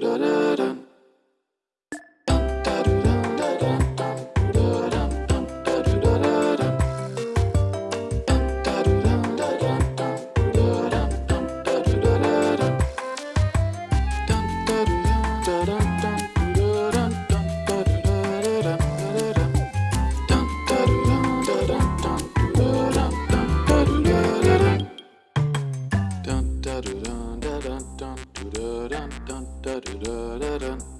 dun dun da da da da